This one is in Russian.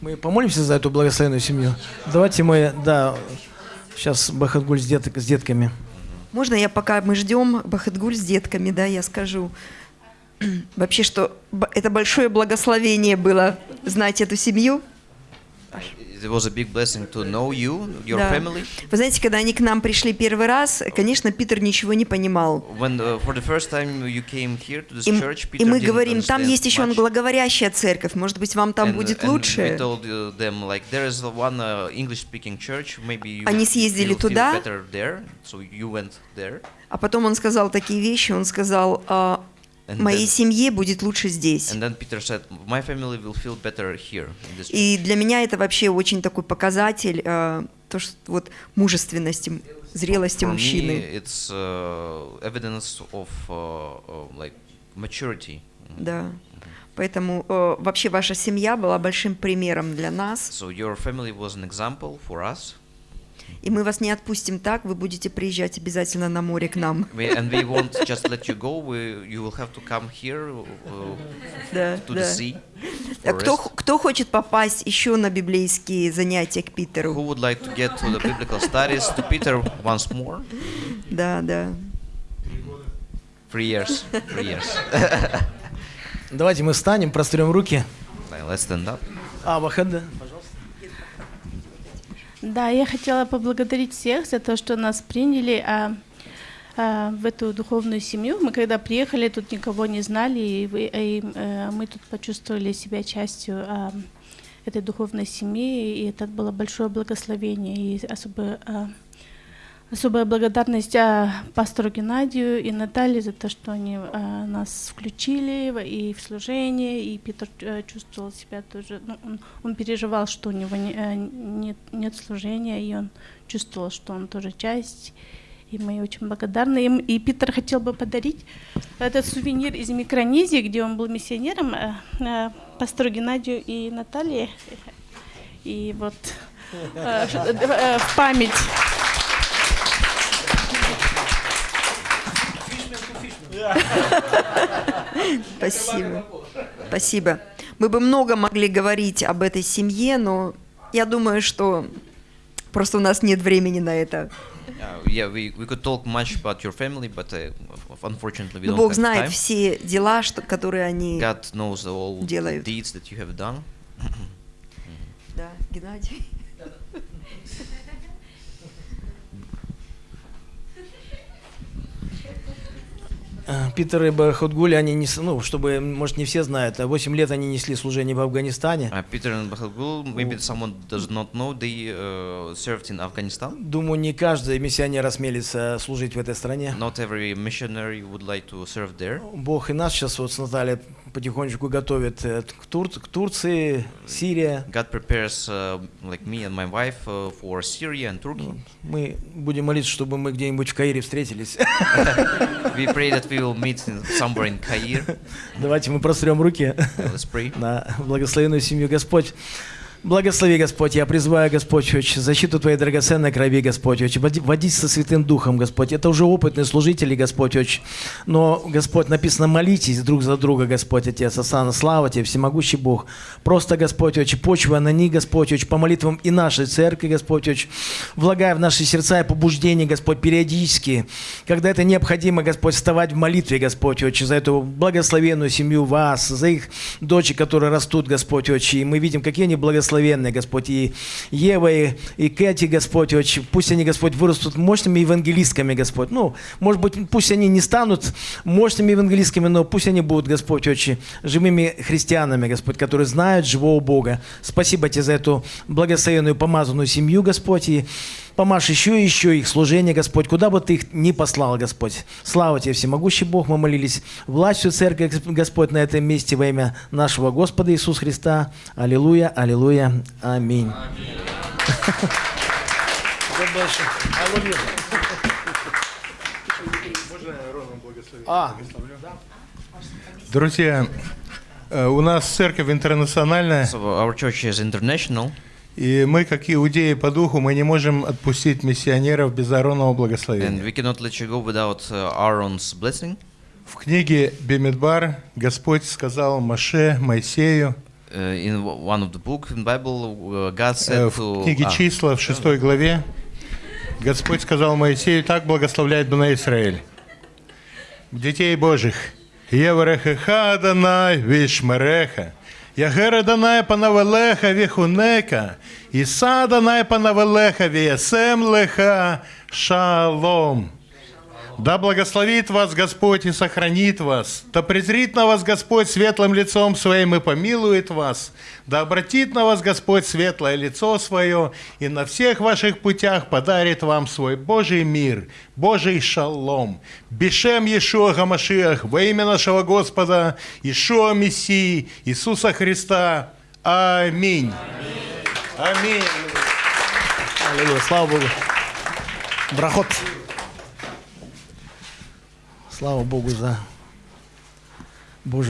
Мы помолимся за эту благословенную семью. Давайте мы, да, сейчас Бахадгуль с, дет, с детками. Можно я, пока мы ждем Бахадгуль с детками, да, я скажу вообще, что это большое благословение было знать эту семью. It was a big blessing to know you, your Да. family. Вы знаете, когда они к нам пришли первый раз, конечно, Питер ничего не понимал. When uh, for the first time you came here to this И, мы говорим, там есть еще англоговорящая церковь, может быть, вам там And- будет and лучше. We told uh, them like there is one uh, English-speaking church, maybe you Они съездили туда. better there, so you went there. А потом он сказал такие вещи, он сказал, «А, моей семье будет лучше здесь. И для меня это вообще очень такой показатель, э, то, что вот мужественности, зрелости For мужчины. me, it's uh, evidence of uh, like maturity. Да. Поэтому э, вообще ваша семья была большим примером для нас. So your family was an example for us, И мы вас не отпустим так, вы будете приезжать обязательно на море к нам. we, and we won't just let you go. We, you will have to come here uh, Да, to да. the sea. А for Кто, кто хочет попасть еще на библейские занятия к Питеру? Who would like to get to the biblical studies to Peter once more? Да, да. Three years. Three years. Давайте мы встанем, прострем руки. Let's stand up. А, Бахад, Да, я хотела поблагодарить всех за то, что нас приняли а, а, в эту духовную семью. Мы когда приехали, тут никого не знали, и, вы- и, э, мы тут почувствовали себя частью а, этой духовной семьи, и это было большое благословение и особое, а, особая благодарность а, пастору Геннадию и Наталье за то, что они а, нас включили и в служение, и Питер э, чувствовал себя тоже, ну, он, он переживал, что у него не- э, нет, нет служения, и он чувствовал, что он тоже часть. И мы очень благодарны им. И Питер хотел бы подарить этот сувенир из Микронезии, где он был миссионером, э, пастору Геннадию и Наталье. И вот в память. Спасибо. Спасибо. Мы бы много могли говорить об этой семье, но я думаю, что просто у нас нет времени на это. Uh, uh, don't Бог знает все дела, что, которые они... God knows all делают. deeds that you have done. Да, Геннадий. Питер и Бахадгуль, они не, ну, чтобы, может, не все знают, а 8 лет они несли служение в Афганистане. Uh, Peter and Bahagul, maybe someone does not know, they uh, served in Afghanistan. Думаю, не каждый миссионер осмелится служить в этой стране. Not every missionary would like to serve there. Бог и нас сейчас вот с Натальей потихонечку готовит э, к, Тур- к Турции, Сирия. God prepares uh, like me and my wife uh, for Syria and Turkey. Мы будем молиться, чтобы мы где-нибудь в Каире встретились. we pray that we will meet somewhere in Cairo. Давайте мы прострем руки let's pray. на благословенную семью Господь. Благослови, Господь, я призываю, Господь, очень защиту Твоей драгоценной крови, Господь, води- водить со Святым Духом, Господь. Это уже опытные служители, Господь, очень. Но, Господь, написано, молитесь друг за друга, Господь, Отец, Асана, слава Тебе, всемогущий Бог. Просто, Господь, очень почва на них, Господь, очень по молитвам и нашей церкви, Господь, очень влагая в наши сердца и побуждения, Господь, периодически, когда это необходимо, Господь, вставать в молитве, Господь, очень за эту благословенную семью вас, за их дочери, которые растут, Господь, очень. И мы видим, какие они благословенные, Господь, и Ева, и, и Кэти, Господь, очень. Пусть они, Господь, вырастут мощными евангелистками, Господь. Ну, может быть, пусть они не станут мощными евангелистками, но пусть они будут, Господь, очень живыми христианами, Господь, которые знают живого Бога. Спасибо Тебе за эту благословенную, помазанную семью, Господь, и помажь еще и еще их служение, Господь, куда бы Ты их ни послал, Господь. Слава Тебе, всемогущий Бог, мы молились властью Церкви, Господь, на этом месте во имя нашего Господа Иисуса Христа. Аллилуйя, аллилуйя, аминь. А, Друзья, э, у нас церковь интернациональная, So our church is international, и мы, как иудеи по духу, мы не можем отпустить миссионеров без Ааронова and благословения. we cannot let you go without Aaron's blessing. В книге Бемидбар Господь сказал Маше, Моисею, in w- one of the book in Bible, uh, God Э, said В to книге а, числа в шестой главе Господь сказал Моисею, так благословляет на Израиль. Детей Божьих. Еврехеха Данай Вишмереха. Ягера Данай Панавелеха Вихунека. Иса Данай Панавелеха Виесем Леха Шалом. Да благословит вас Господь и сохранит вас. Да презрит на вас Господь светлым лицом своим и помилует вас. Да обратит на вас Господь светлое лицо свое и на всех ваших путях подарит вам свой Божий мир, Божий шалом. Бешем Иешуа Гамашиах во имя нашего Господа Иешуа Мессии Иисуса Христа. Аминь. Аминь. Аллилуйя, слава Богу. Брахот. Слава Богу за Божьих